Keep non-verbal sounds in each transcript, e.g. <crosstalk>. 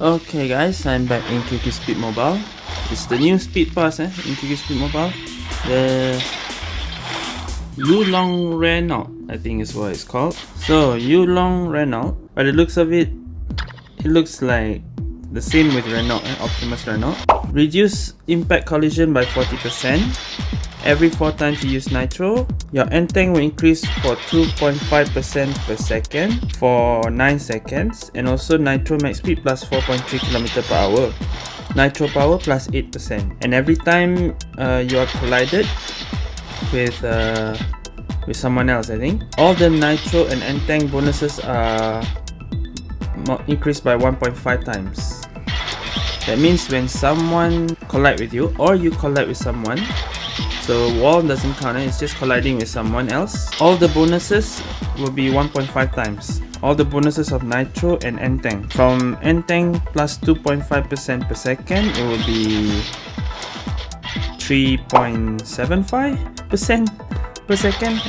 Okay guys, I'm back in QQ Speed Mobile. It's the new Speed Pass eh, in QQ Speed Mobile. The Yulong Renault, I think is what it's called. So Yulong Renault, by the looks of it, it looks like the same with Renault, eh, Optimus Renault. Reduce impact collision by 40%. Every 4 times you use Nitro, your N-Tank will increase for 2.5% per second for 9 seconds and also Nitro max speed plus 4.3 km per hour. Nitro power plus 8% and every time uh, you are collided with uh, with someone else I think, all the Nitro and N-Tank bonuses are increased by 1.5 times. That means when someone collide with you or you collide with someone, so wall doesn't count, eh? it's just colliding with someone else. All the bonuses will be 1.5 times. All the bonuses of Nitro and N-Tank. From N-Tank plus 2.5% per second, it will be 3.75% per second.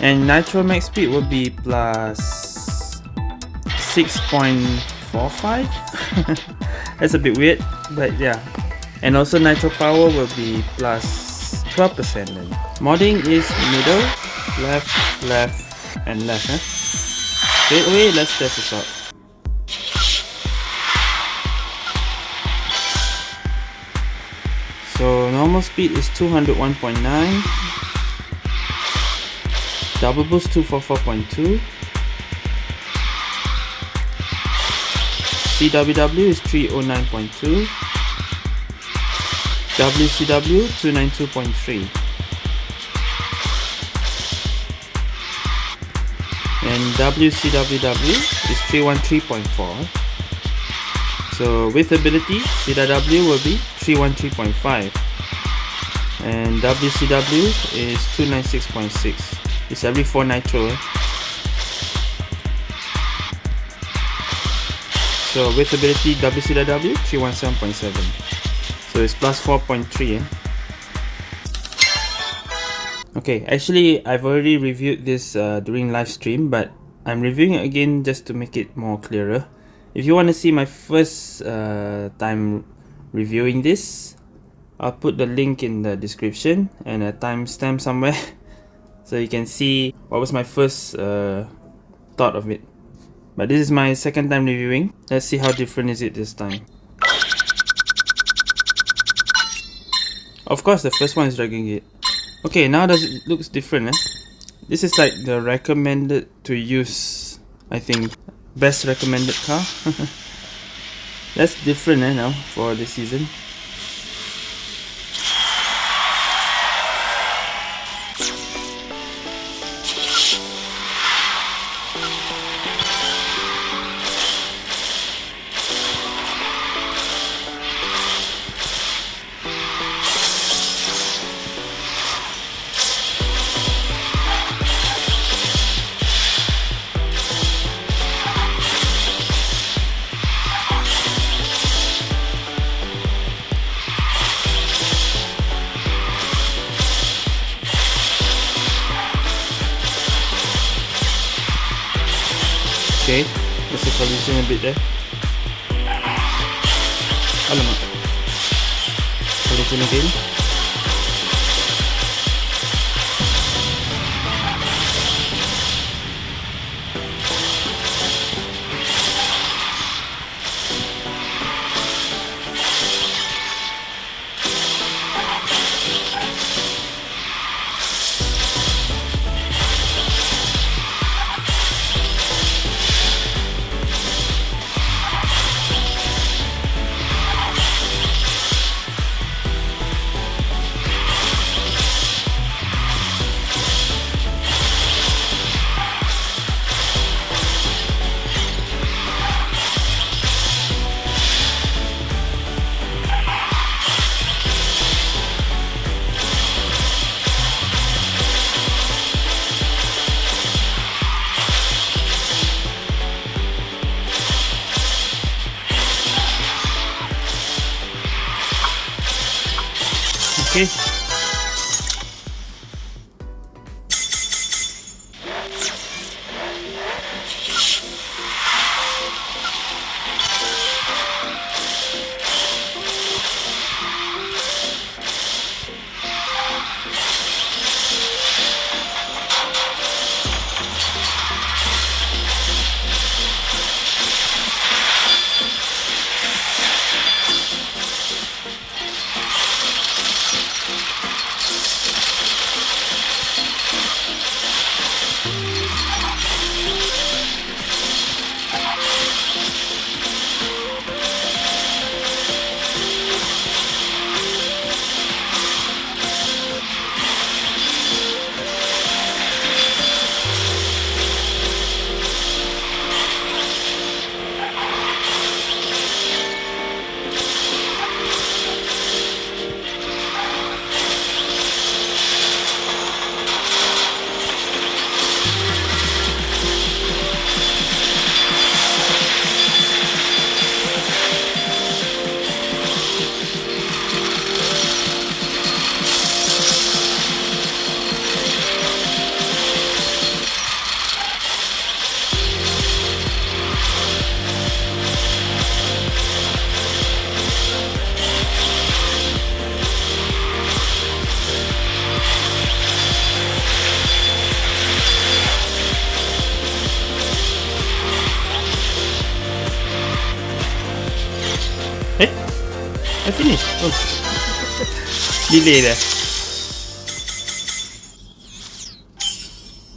And Nitro max speed will be plus 6.45. <laughs> That's a bit weird, but yeah. And also Nitro power will be plus 12% then. Modding is middle, left, left, and left. Eh? Straight let's test this out. So normal speed is 201.9 Double boost 244.2 CWW is 309.2 WCW 292.3 and WCWW is 313.4 so with ability CW will be 313.5 and WCW is 296.6 it's every 4 nitro eh? so with ability WCW 317.7 so it's plus 4.3 eh? Okay, actually I've already reviewed this uh, during live stream but I'm reviewing it again just to make it more clearer. If you want to see my first uh, time reviewing this, I'll put the link in the description and a timestamp somewhere <laughs> so you can see what was my first uh, thought of it. But this is my second time reviewing. Let's see how different is it this time. Of course, the first one is Dragon Gate. Okay, now does it looks different, eh? This is like the recommended to use, I think, best recommended car. <laughs> That's different, eh, now for this season. Collision a bit there. Alamak. Collision again. I <laughs> Delay there.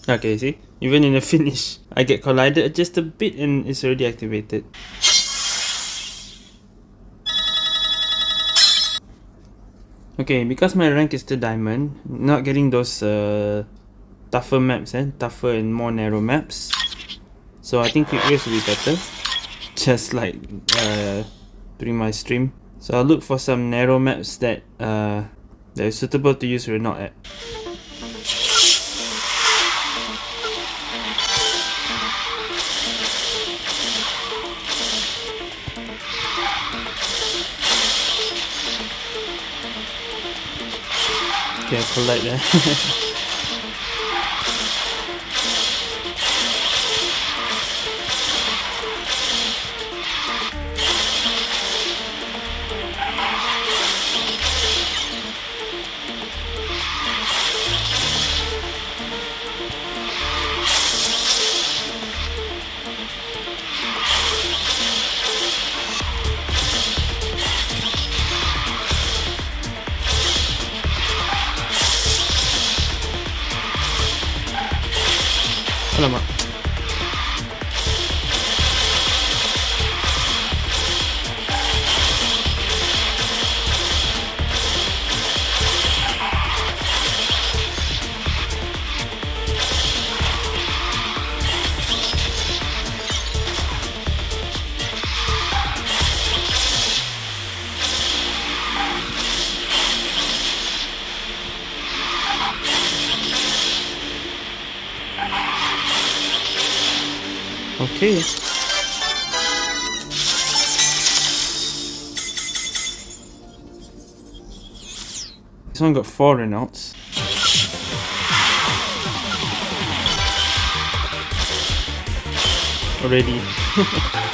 Okay, see? Even in the <laughs> finish, I get collided just a bit and it's already activated. Okay, because my rank is still diamond, not getting those uh, tougher maps, eh? tougher and more narrow maps. So I think race will be better. <laughs> Just like uh, during my stream. So I'll look for some narrow maps that uh, that is suitable to use Renault at. Okay, I'll collect that. <laughs> Alamak. Okay. This one got four Renaults. Already. <laughs>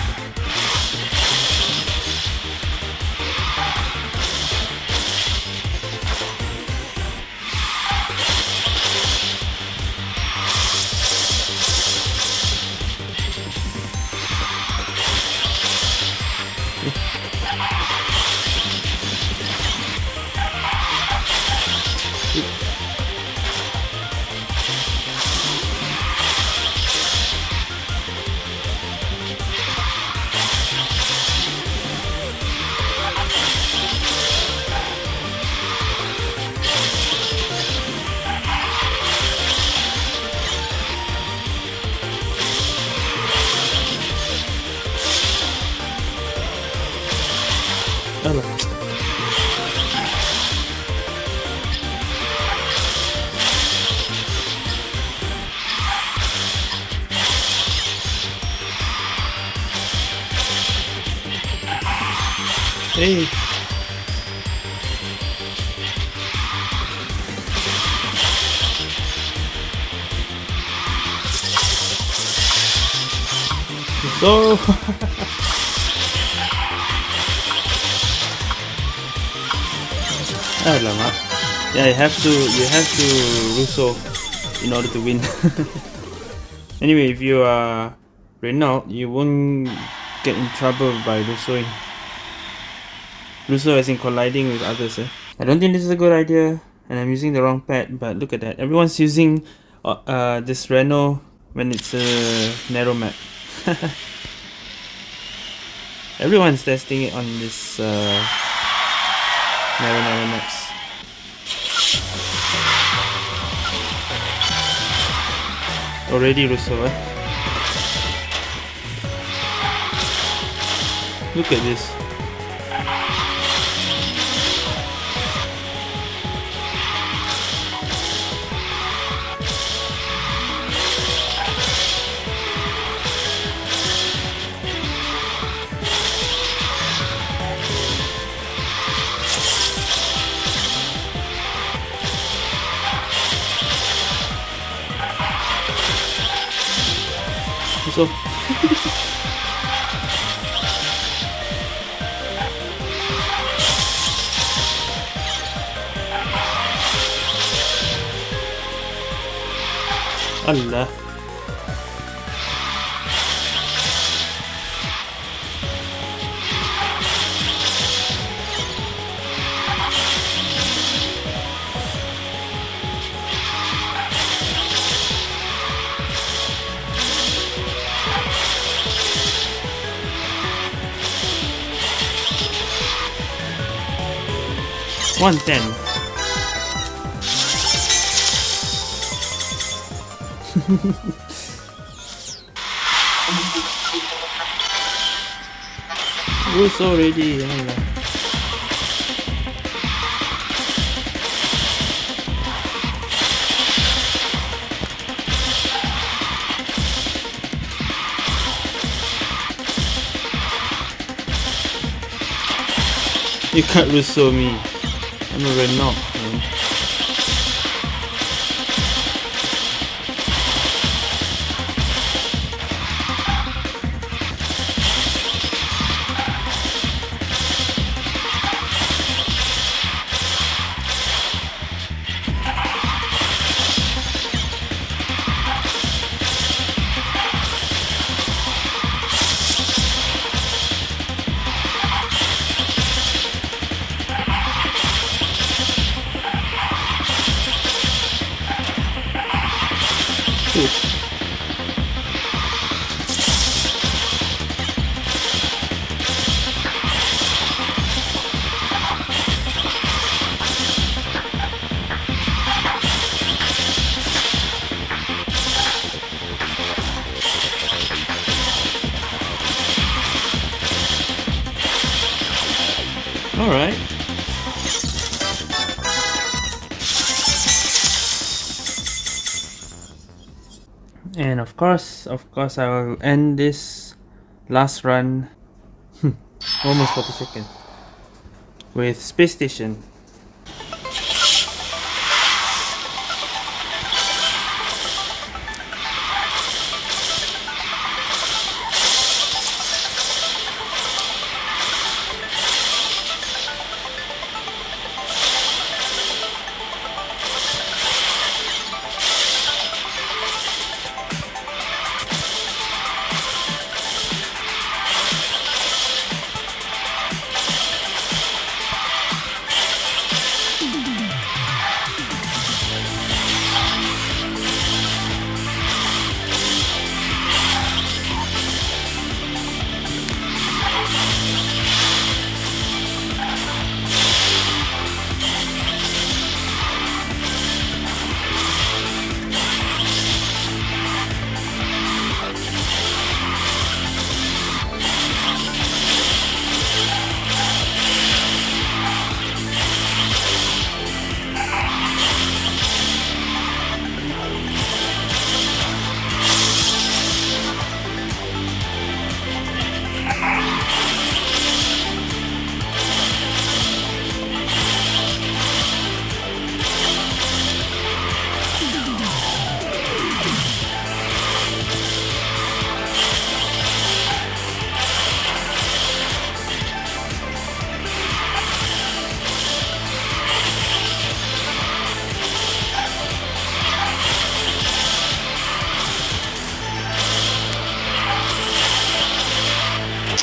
So Alamak. Yeah, you have to you have to Russo in order to win. <laughs> anyway, if you are Renault, you won't get in trouble by Russoing. Russo as in colliding with others. Eh? I don't think this is a good idea, and I'm using the wrong pad. But look at that, everyone's using uh, uh this Renault when it's a narrow map. <laughs> Everyone's testing it on this. Uh, narrow maps. Already Russo, eh? Look at this. Russo. Allah. 110. Who's <laughs> already? You can't Russo me. I'm a of course, of course I will end this last run <laughs> almost 40 seconds with Space Station.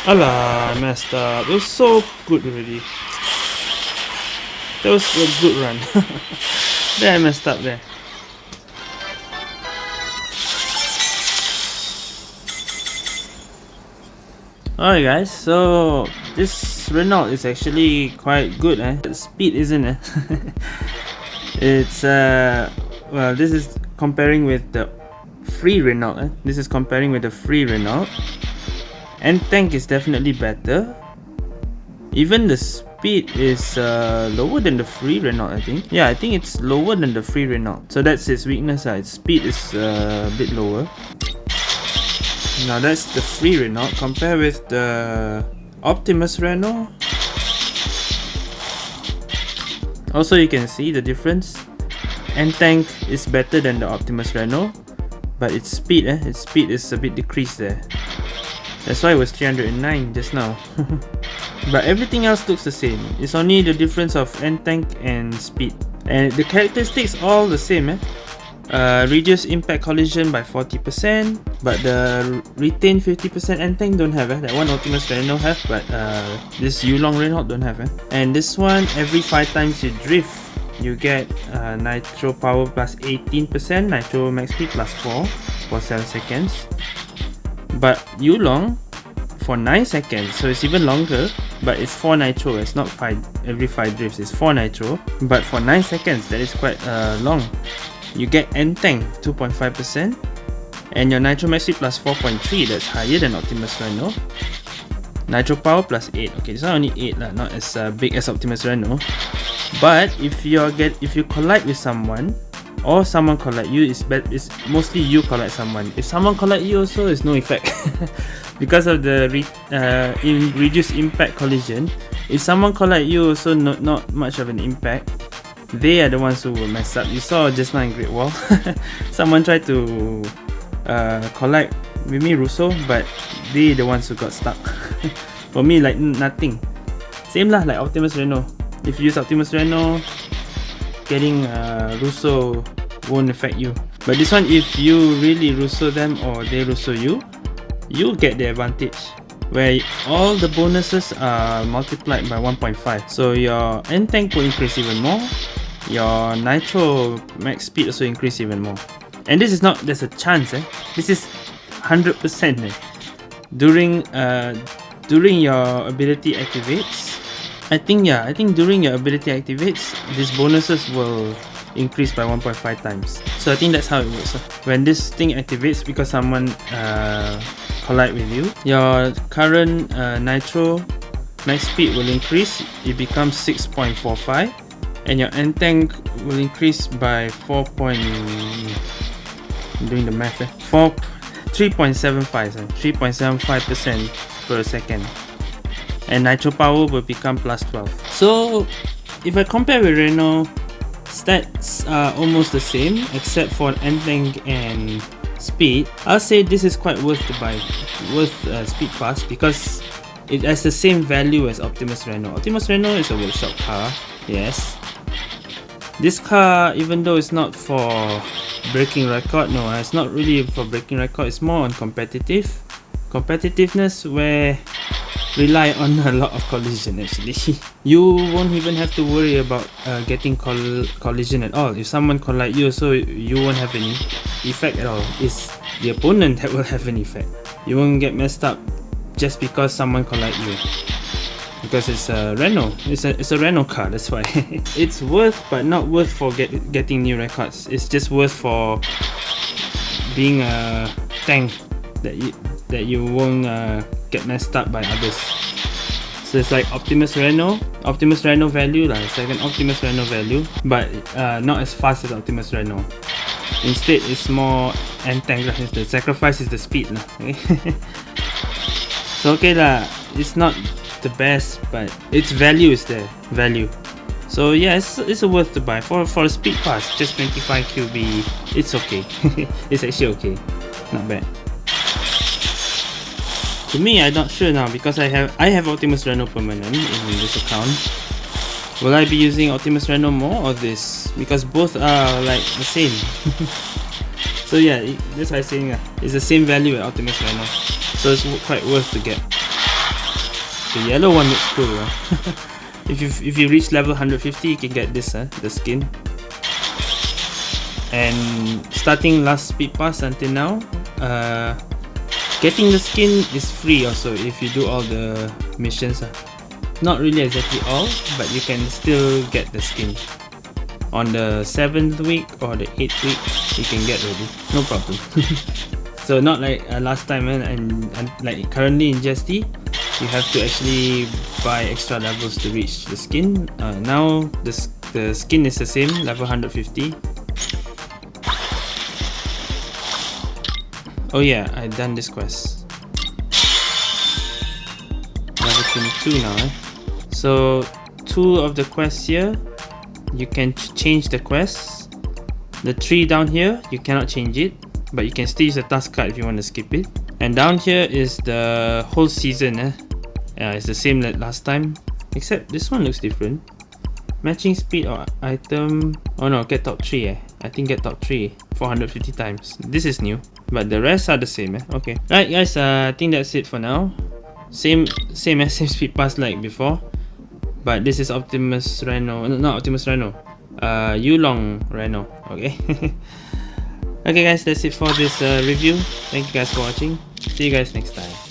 Alah, I messed up. It was so good already. That was a good run. <laughs> then I messed up there. Alright guys, so this Renault is actually quite good eh. The speed isn't it? <laughs> it's uh well this is comparing with the free Renault eh? This is comparing with the free Renault and tank is definitely better. Even the speed is uh, lower than the free Renault I think. Yeah I think it's lower than the free Renault. So that's its weakness uh. its speed is uh, a bit lower. Now that's the free Renault compare with the Optimus Renault. Also you can see the difference. N-Tank is better than the Optimus Renault but its speed eh, its speed is a bit decreased there that's why it was 309 just now. <laughs> but everything else looks the same. It's only the difference of N-Tank and speed. And the characteristics all the same eh? Uh, reduce impact collision by 40% but the retain 50% N-Tank don't have eh? that one Optimus Renault have but uh, this Yulong Renault don't have eh? and this one every 5 times you drift you get uh, nitro power plus 18% nitro max speed plus 4 for 7 seconds but Yulong for 9 seconds, so it's even longer. but it's 4 nitro it's not 5 every 5 drifts it's 4 nitro. But for 9 seconds that is quite uh, long. You get N-Tank 2.5% and your nitro max speed plus 4.3 that's higher than Optimus Reno nitro power plus 8 okay it's not only 8 lah, not as uh, big as Optimus Reno but if you get if you collide with someone or someone collide you is bad it's mostly you collide someone. If someone collide you also it's no effect <laughs> because of the re uh, reduced impact collision if someone collide you also not, not much of an impact they are the ones who will mess up. You saw just now in Great Wall <laughs> someone tried to uh, collide with me Russo but they the ones who got stuck. <laughs> For me like nothing. Same lah like Optimus Reno. If you use Optimus Reno getting uh, Russo won't affect you. But this one if you really Russo them or they Russo you you get the advantage where all the bonuses are multiplied by 1.5 so your N-Tank will increase even more your nitro max speed also increase even more and this is not there's a chance eh this is 100% eh during uh during your ability activates I think yeah, I think during your ability activates, these bonuses will increase by 1.5 times. So I think that's how it works. When this thing activates because someone uh, collide with you, your current uh, nitro max speed will increase. It becomes 6.45 and your N-Tank will increase by 4. Point, doing the math. Eh? 4 3.75 3.75% per second and nitro power will become plus 12 so if I compare with Reno stats are almost the same except for N-Tank and speed I'll say this is quite worth to buy worth uh, speed pass because it has the same value as Optimus Reno. Optimus Reno is a workshop car yes. This car even though it's not for breaking record no it's not really for breaking record it's more on competitive competitiveness where rely on a lot of collision actually. <laughs> You won't even have to worry about uh, getting coll collision at all. If someone collide you so you won't have any effect at all. It's the opponent that will have an effect. You won't get messed up just because someone collide you. Because it's a Renault it's a, it's a Renault car that's why. <laughs> It's worth but not worth for get, getting new records. It's just worth for being a tank that you that you won't uh, get messed up by others. So it's like Optimus Reno Optimus Reno value like it's like an Optimus Reno value but uh, not as fast as Optimus Reno instead it's more entangled the sacrifice is the speed lah, <laughs> okay? so okay lah it's not the best but its value is there value so yeah it's, it's worth to buy for for a speed pass just 25 qb it's okay <laughs> it's actually okay not bad to me, I'm not sure now because I have I have Optimus Reno permanent in this account. Will I be using Optimus Reno more or this? Because both are like the same. <laughs> so yeah, that's why I'm saying uh, it's the same value at Optimus Reno. So it's quite worth to get. The yellow one looks cool. Huh? <laughs> if you if you reach level 150, you can get this, huh? the skin. And starting last speed pass until now, uh, Getting the skin is free also if you do all the missions. Uh. Not really exactly all, but you can still get the skin. On the 7th week or the 8th week, you can get ready. No problem. <laughs> so not like uh, last time eh, and, and like currently in GST, you have to actually buy extra levels to reach the skin. Uh, now the, the skin is the same, level 150 Oh yeah, I done this quest. Level 22 now. Eh? So two of the quests here, you can change the quests. The tree down here, you cannot change it, but you can still use the task card if you want to skip it. And down here is the whole season. Eh? It's the same like last time, except this one looks different. Matching speed or item. Oh no, get top 3 eh. I think get top 3 450 times. This is new. But the rest are the same eh? Okay. right guys, uh, I think that's it for now. Same same as <laughs> same speed pass like before. But this is Optimus Reno. Not Optimus Reno. Uh, Yulong Reno. Okay. <laughs> okay guys, that's it for this uh, review. Thank you guys for watching. See you guys next time.